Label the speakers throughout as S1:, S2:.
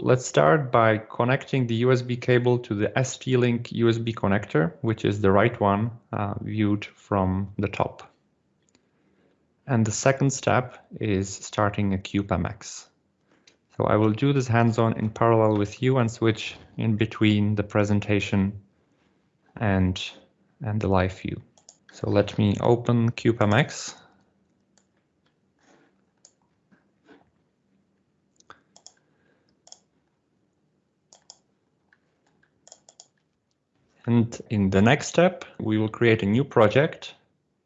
S1: Let's start by connecting the USB cable to the ST-Link USB connector, which is the right one uh, viewed from the top. And the second step is starting a CubeMX. So I will do this hands-on in parallel with you and switch in between the presentation and, and the live view. So let me open CubeMX And in the next step, we will create a new project.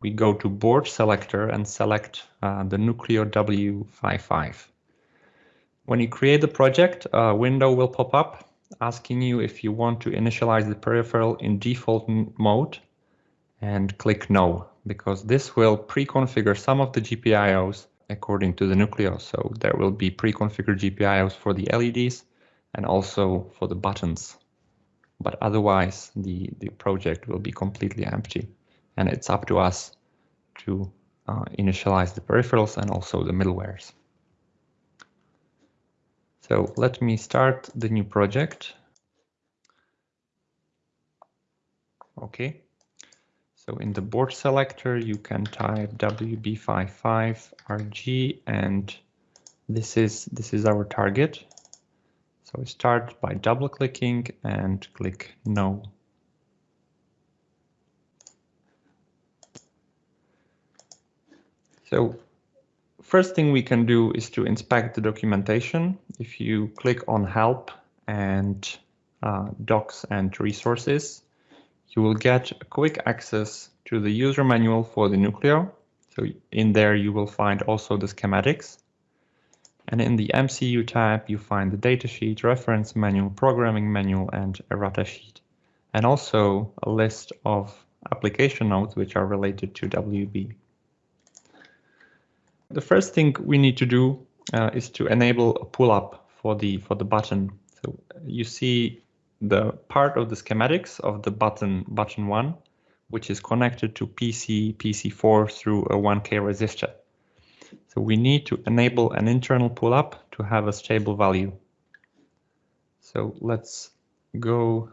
S1: We go to board selector and select uh, the Nucleo W55. When you create the project, a window will pop up asking you if you want to initialize the peripheral in default mode and click no, because this will pre-configure some of the GPIOs according to the Nucleo. So there will be pre-configured GPIOs for the LEDs and also for the buttons but otherwise the, the project will be completely empty. And it's up to us to uh, initialize the peripherals and also the middlewares. So let me start the new project. Okay. So in the board selector, you can type WB55RG and this is this is our target. So we start by double clicking and click no. So first thing we can do is to inspect the documentation. If you click on help and uh, docs and resources, you will get a quick access to the user manual for the Nucleo. So in there you will find also the schematics. And in the MCU tab, you find the datasheet, reference manual, programming manual, and errata sheet. And also a list of application notes which are related to WB. The first thing we need to do uh, is to enable a pull-up for the for the button. So you see the part of the schematics of the button button one, which is connected to PC PC4 through a 1K resistor. So we need to enable an internal pull-up to have a stable value. So let's go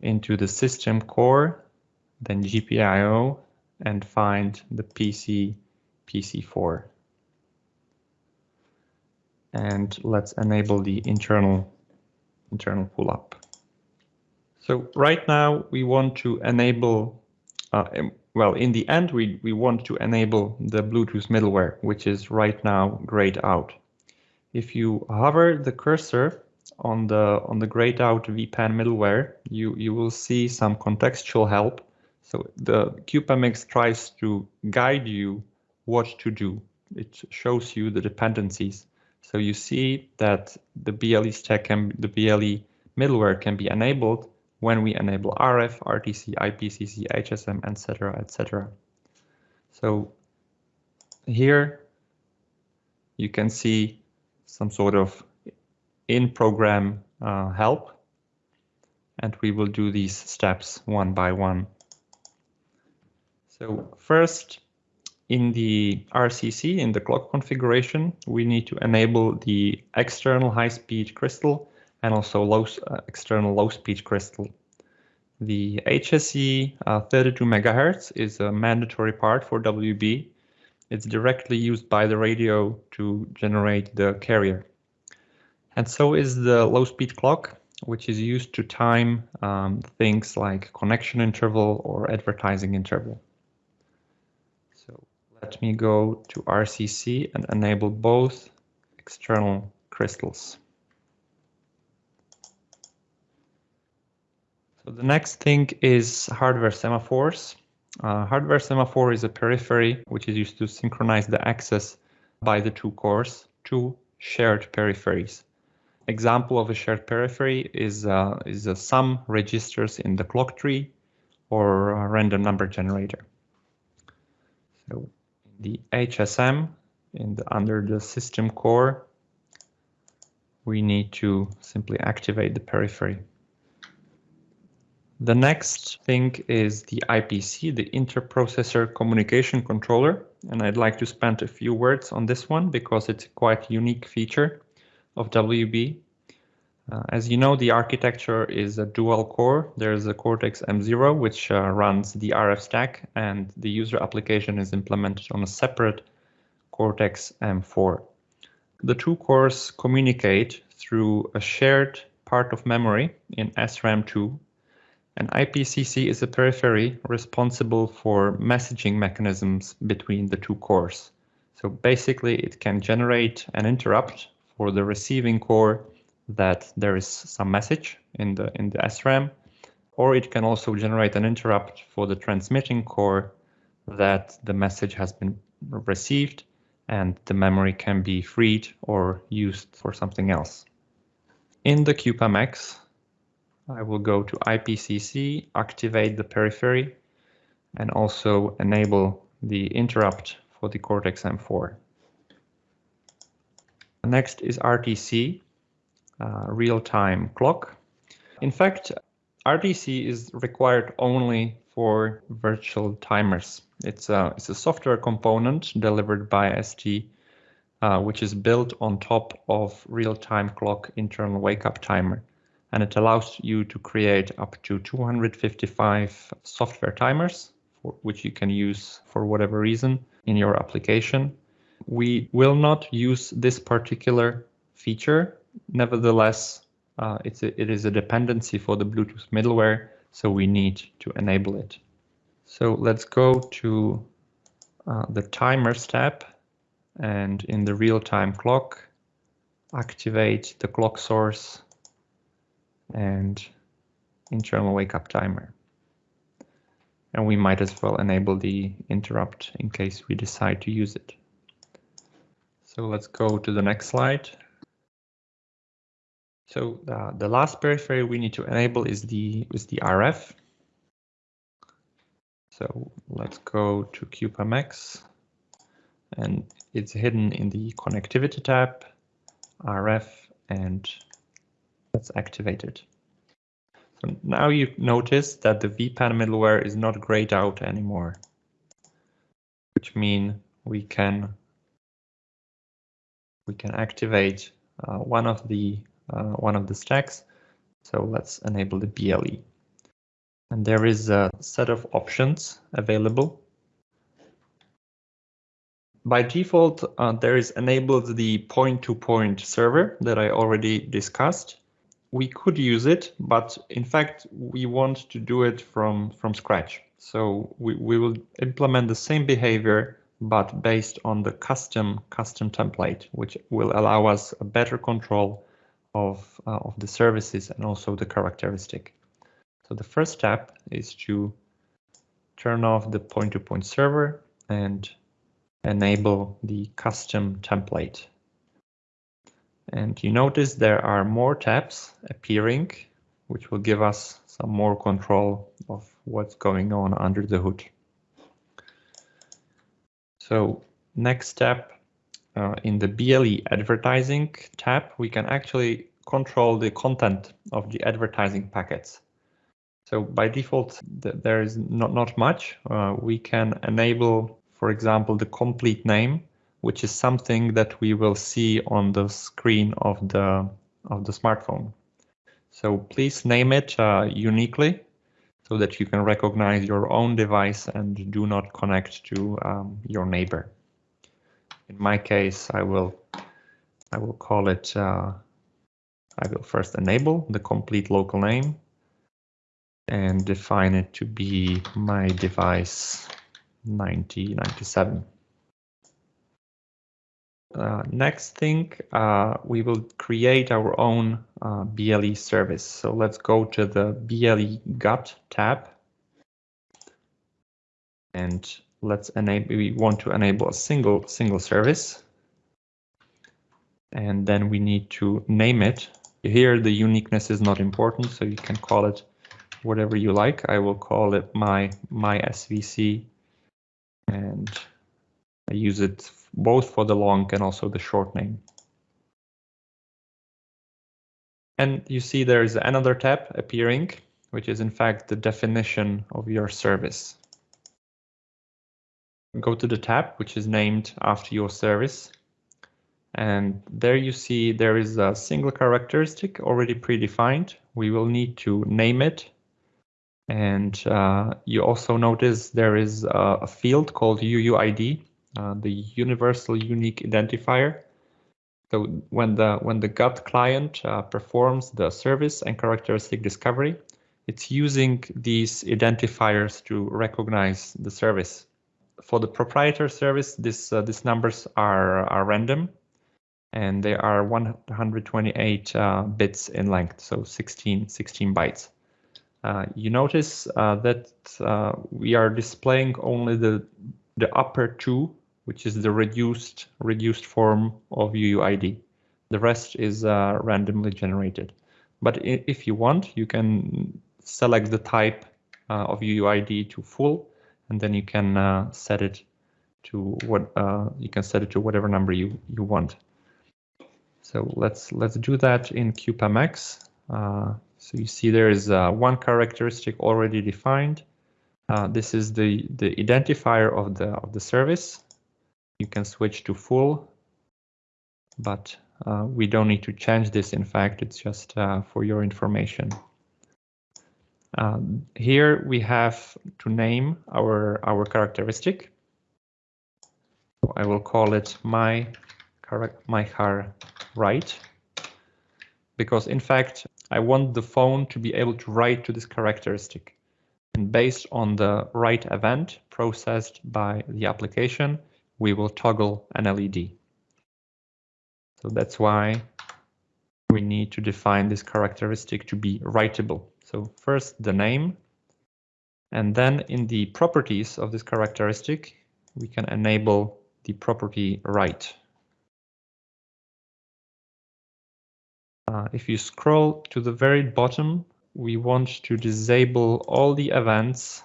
S1: into the system core, then GPIO, and find the PC PC4. And let's enable the internal internal pull-up. So right now we want to enable uh, well, in the end, we, we want to enable the Bluetooth middleware, which is right now grayed out. If you hover the cursor on the on the grayed out WPAN middleware, you, you will see some contextual help. So the CubeMX tries to guide you what to do. It shows you the dependencies. So you see that the BLE stack and the BLE middleware can be enabled when we enable RF, RTC, IPCC, HSM, etc., etc. So here you can see some sort of in-program uh, help, and we will do these steps one by one. So first, in the RCC, in the clock configuration, we need to enable the external high-speed crystal and also low, uh, external low-speed crystal. The HSE uh, 32 megahertz is a mandatory part for WB. It's directly used by the radio to generate the carrier. And so is the low-speed clock, which is used to time um, things like connection interval or advertising interval. So let me go to RCC and enable both external crystals. So the next thing is hardware semaphores. Uh, hardware semaphore is a periphery which is used to synchronize the access by the two cores to shared peripheries. Example of a shared periphery is, uh, is a sum registers in the clock tree or a random number generator. So the HSM in the, under the system core, we need to simply activate the periphery. The next thing is the IPC, the Interprocessor Communication Controller. And I'd like to spend a few words on this one because it's a quite unique feature of WB. Uh, as you know, the architecture is a dual core. There's a Cortex M0, which uh, runs the RF stack, and the user application is implemented on a separate Cortex M4. The two cores communicate through a shared part of memory in SRAM2, and IPCC is a periphery responsible for messaging mechanisms between the two cores. So basically, it can generate an interrupt for the receiving core that there is some message in the in the SRAM, or it can also generate an interrupt for the transmitting core that the message has been received and the memory can be freed or used for something else. In the CubeMX, I will go to IPCC, activate the periphery, and also enable the interrupt for the Cortex-M4. Next is RTC, uh, real-time clock. In fact, RTC is required only for virtual timers. It's a, it's a software component delivered by ST, uh, which is built on top of real-time clock internal wake-up timer. And it allows you to create up to 255 software timers, which you can use for whatever reason in your application. We will not use this particular feature. Nevertheless, uh, it's a, it is a dependency for the Bluetooth middleware so we need to enable it. So let's go to uh, the timers tab and in the real-time clock, activate the clock source and internal wake-up timer. And we might as well enable the interrupt in case we decide to use it. So let's go to the next slide. So uh, the last periphery we need to enable is the is the RF. So let's go to CubeMX and it's hidden in the connectivity tab, RF, and let's activate it. So now you notice that the WPAN middleware is not grayed out anymore, which mean we can we can activate uh, one of the uh, one of the stacks. So let's enable the BLE. And there is a set of options available. By default, uh, there is enabled the point-to-point -point server that I already discussed. We could use it, but in fact, we want to do it from, from scratch. So we, we will implement the same behavior, but based on the custom custom template, which will allow us a better control of, uh, of the services and also the characteristic. So the first step is to turn off the point-to-point -point server and enable the custom template. And you notice there are more tabs appearing, which will give us some more control of what's going on under the hood. So next step uh, in the BLE advertising tab, we can actually control the content of the advertising packets. So by default, th there is not, not much. Uh, we can enable, for example, the complete name, which is something that we will see on the screen of the, of the smartphone. So please name it uh, uniquely so that you can recognize your own device and do not connect to um, your neighbor. In my case, I will I will call it, uh, I will first enable the complete local name and define it to be my device 9097. Uh, next thing, uh, we will create our own uh, BLE service. So let's go to the BLE GATT tab. And let's enable, we want to enable a single, single service. And then we need to name it. Here, the uniqueness is not important, so you can call it whatever you like. I will call it my, my SVC and I use it both for the long and also the short name. And you see there is another tab appearing, which is in fact the definition of your service. Go to the tab, which is named after your service, And there you see there is a single characteristic already predefined. We will need to name it. And uh, you also notice there is a, a field called UUID, uh, the Universal Unique Identifier. So when the when the GATT client uh, performs the service and characteristic discovery, it's using these identifiers to recognize the service. For the proprietor service, this uh, these numbers are are random, and they are 128 uh, bits in length, so 16 16 bytes. Uh, you notice that we are displaying only the the upper two which is the reduced reduced form of UUID. The rest is uh, randomly generated. But if you want, you can select the type uh, of UUID to full, and then you can uh, set it to what uh, you can set it to whatever number you you want. So let's let's do that in CubeMX. Uh, so you see there is uh, one characteristic already defined. this is the the identifier of the of the service you can switch to full, but uh, we don't need to change this. In fact, it's just uh, for your information. Um, here we have to name our, our characteristic. I will call it my, my car write, because in fact, I want the phone to be able to write to this characteristic. And based on the write event processed by the application, we will toggle an LED. So that's why we need to define this characteristic to be writable. So first the name, and then in the properties of this characteristic, we can enable the property write. Uh, if you scroll to the very bottom, we want to disable all the events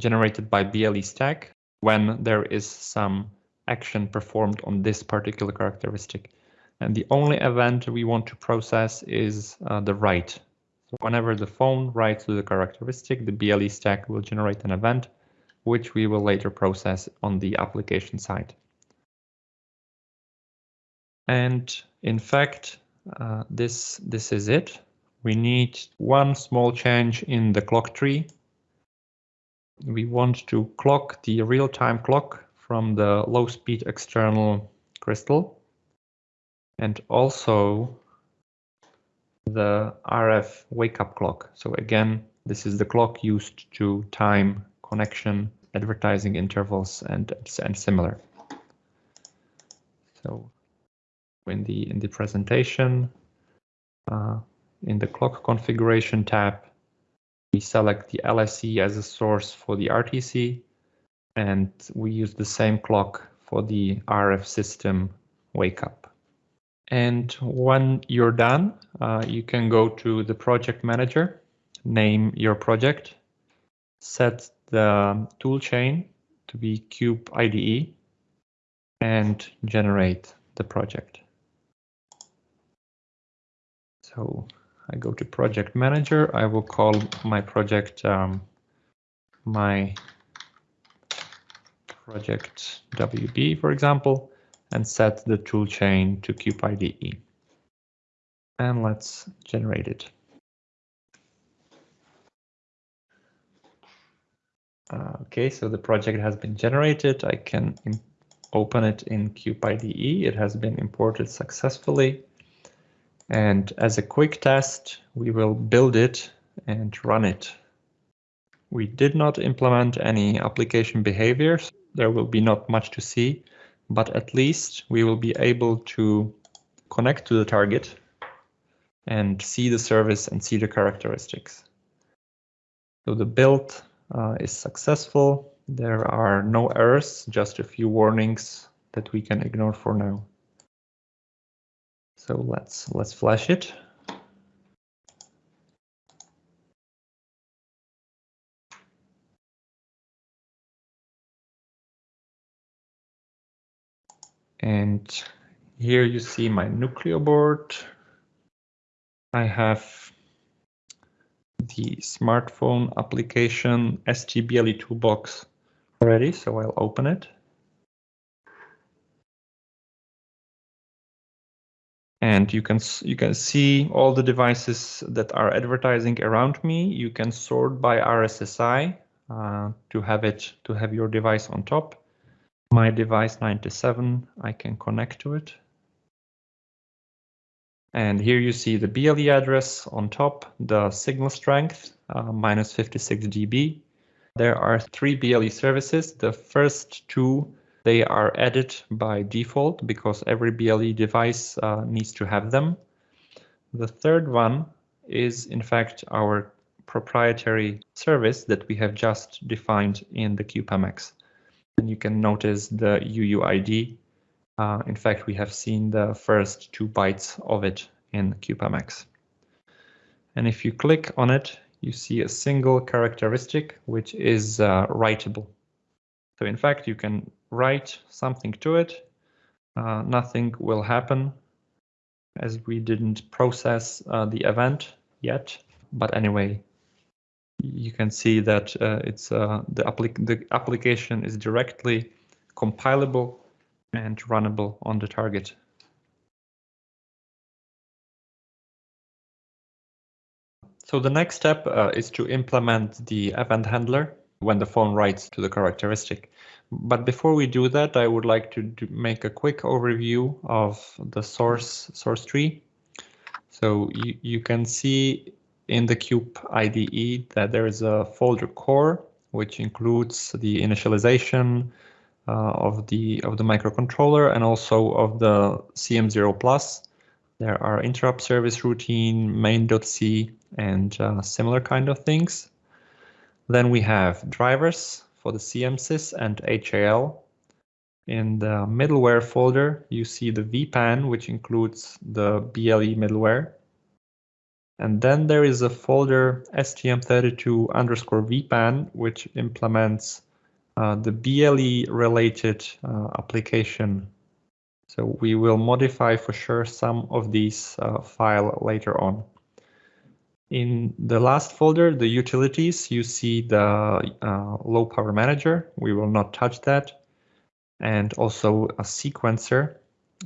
S1: generated by BLE stack when there is some action performed on this particular characteristic. And the only event we want to process is uh, the write. So whenever the phone writes to the characteristic, the BLE stack will generate an event, which we will later process on the application side. And in fact, uh, this, this is it. We need one small change in the clock tree we want to clock the real-time clock from the low-speed external crystal and also the RF wake-up clock. So again, this is the clock used to time connection, advertising intervals, and, and similar. So in the in the presentation, uh, in the clock configuration tab, we select the LSE as a source for the RTC, and we use the same clock for the RF system wake up. And when you're done, uh, you can go to the project manager, name your project, set the toolchain to be Cube IDE, and generate the project. So I go to project manager. I will call my project um, my project WB, for example, and set the toolchain to CubeIDE. And let's generate it. Uh, okay, so the project has been generated. I can open it in CubeIDE. It has been imported successfully. And as a quick test, we will build it and run it. We did not implement any application behaviors. There will be not much to see, but at least we will be able to connect to the target and see the service and see the characteristics. So the build uh, is successful. There are no errors, just a few warnings that we can ignore for now. So let's let's flash it. And here you see my Nucleo board. I have the smartphone application STBLE toolbox ready, so I'll open it. And you can you can see all the devices that are advertising around me. You can sort by RSSI uh, to have it to have your device on top. My device 97, I can connect to it. And here you see the BLE address on top, the signal strength, uh, minus 56 dB. There are three BLE services. The first two they are added by default because every BLE device uh, needs to have them. The third one is in fact our proprietary service that we have just defined in the CubeMX. And you can notice the UUID. Uh, in fact, we have seen the first two bytes of it in CubeMX. And if you click on it, you see a single characteristic, which is uh, writable. So in fact, you can write something to it. Uh, nothing will happen as we didn't process uh, the event yet. But anyway, you can see that uh, it's uh, the, applic the application is directly compilable and runnable on the target. So the next step uh, is to implement the event handler when the phone writes to the characteristic. But before we do that, I would like to make a quick overview of the source source tree. So you, you can see in the Cube IDE that there is a folder core, which includes the initialization uh, of the of the microcontroller and also of the CM0 plus. There are interrupt service routine, main.c, and uh, similar kind of things. Then we have drivers for the CMSIS and HAL. In the middleware folder, you see the WPAN, which includes the BLE middleware. And then there is a folder STM32 underscore WPAN, which implements uh, the BLE related uh, application. So we will modify for sure some of these uh, file later on. In the last folder, the utilities, you see the uh, low power manager. We will not touch that. And also a sequencer,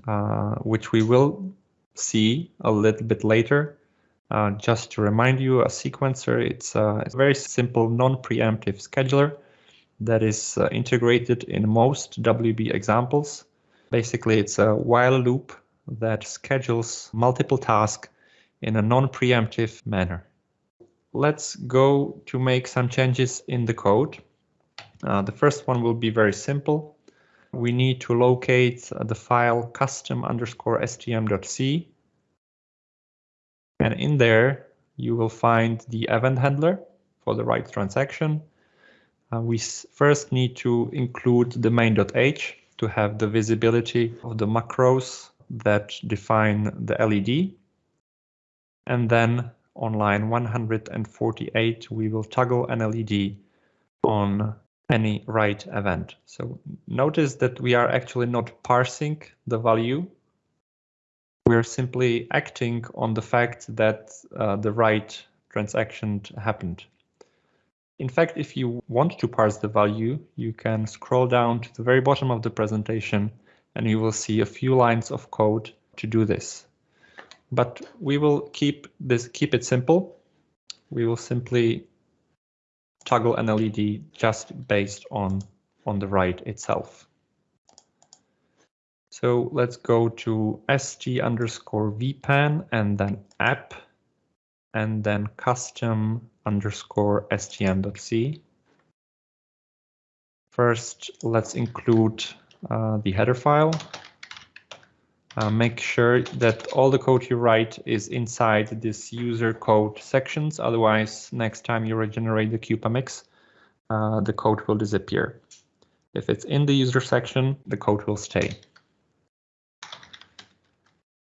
S1: uh, which we will see a little bit later. Uh, just to remind you, a sequencer, it's a, it's a very simple non-preemptive scheduler that is uh, integrated in most WB examples. Basically, it's a while loop that schedules multiple tasks in a non-preemptive manner. Let's go to make some changes in the code. Uh, the first one will be very simple. We need to locate the file custom underscore stm.c. And in there, you will find the event handler for the write transaction. Uh, we first need to include the main.h to have the visibility of the macros that define the LED. And then on line 148, we will toggle an LED on any write event. So notice that we are actually not parsing the value. We're simply acting on the fact that uh, the write transaction happened. In fact, if you want to parse the value, you can scroll down to the very bottom of the presentation and you will see a few lines of code to do this but we will keep this keep it simple. We will simply toggle an LED just based on on the write itself. So let's go to st underscore wpan and then app and then custom underscore stm.c. First, let's include uh, the header file uh, make sure that all the code you write is inside this user code sections. Otherwise, next time you regenerate the CubeMX, uh, the code will disappear. If it's in the user section, the code will stay.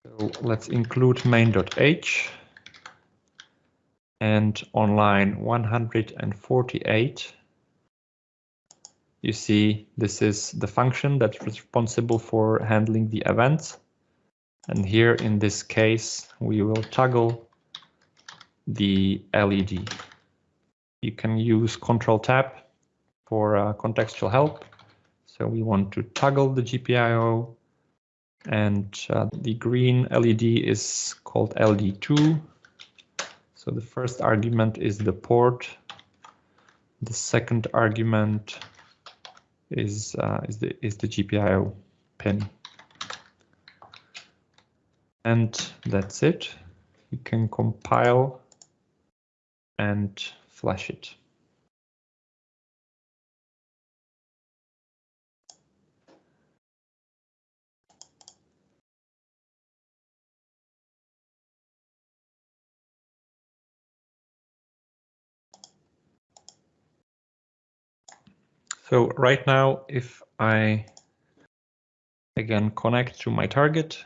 S1: So let's include main.h. And on line 148, you see this is the function that's responsible for handling the events. And here in this case, we will toggle the LED. You can use Control Tab for uh, contextual help. So we want to toggle the GPIO and uh, the green LED is called LD2. So the first argument is the port. The second argument is uh, is the is the GPIO pin. And that's it. You can compile and flash it. So right now, if I again connect to my target,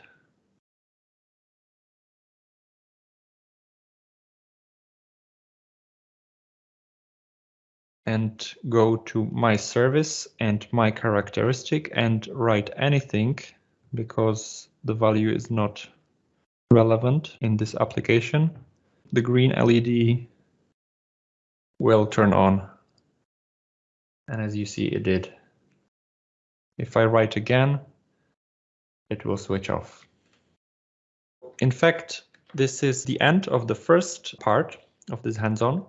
S1: and go to my service and my characteristic and write anything because the value is not relevant in this application, the green LED will turn on. And as you see, it did. If I write again, it will switch off. In fact, this is the end of the first part of this hands-on.